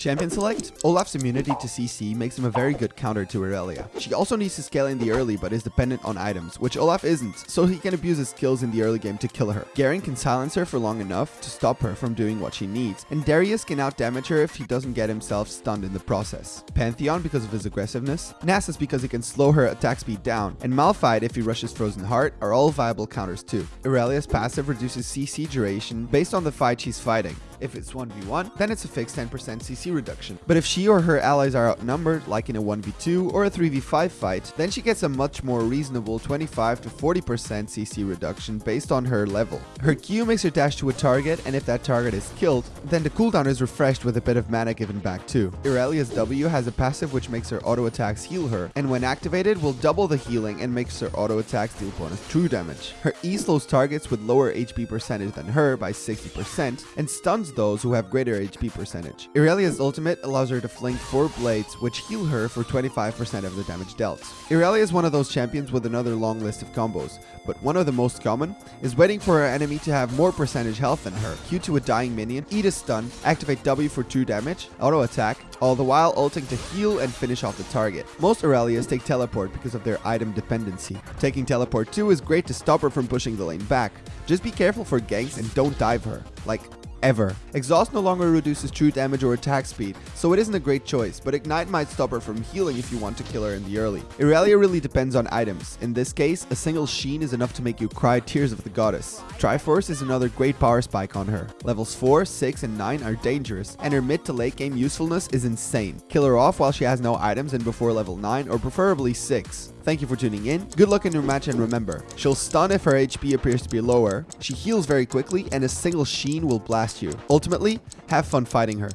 Champion Select, Olaf's immunity to CC makes him a very good counter to Irelia. She also needs to scale in the early but is dependent on items, which Olaf isn't, so he can abuse his skills in the early game to kill her. Garen can silence her for long enough to stop her from doing what she needs, and Darius can outdamage her if he doesn't get himself stunned in the process. Pantheon because of his aggressiveness, Nasus because he can slow her attack speed down, and Malphite if he rushes Frozen Heart are all viable counters too. Irelia's passive reduces CC duration based on the fight she's fighting, if it's 1v1, then it's a fixed 10% CC reduction. But if she or her allies are outnumbered, like in a 1v2 or a 3v5 fight, then she gets a much more reasonable 25 to 40% CC reduction based on her level. Her Q makes her dash to a target, and if that target is killed, then the cooldown is refreshed with a bit of mana given back too. Irelia's W has a passive which makes her auto attacks heal her, and when activated will double the healing and makes her auto attacks deal bonus true damage. Her E slows targets with lower HP percentage than her by 60%, and stuns those who have greater HP percentage. Irelia's ultimate allows her to fling 4 blades, which heal her for 25% of the damage dealt. Irelia is one of those champions with another long list of combos, but one of the most common is waiting for her enemy to have more percentage health than her, Q to a dying minion, eat a stun, activate W for 2 damage, auto attack, all the while ulting to heal and finish off the target. Most Irelias take teleport because of their item dependency. Taking teleport too is great to stop her from pushing the lane back. Just be careful for ganks and don't dive her. Like, ever. Exhaust no longer reduces true damage or attack speed, so it isn't a great choice, but Ignite might stop her from healing if you want to kill her in the early. Irelia really depends on items. In this case, a single Sheen is enough to make you cry tears of the goddess. Triforce is another great power spike on her. Levels 4, 6, and 9 are dangerous, and her mid to late game usefulness is insane. Kill her off while she has no items and before level 9, or preferably 6. Thank you for tuning in. Good luck in your match and remember, she'll stun if her HP appears to be lower, she heals very quickly, and a single Sheen will blast you. Ultimately, have fun fighting her.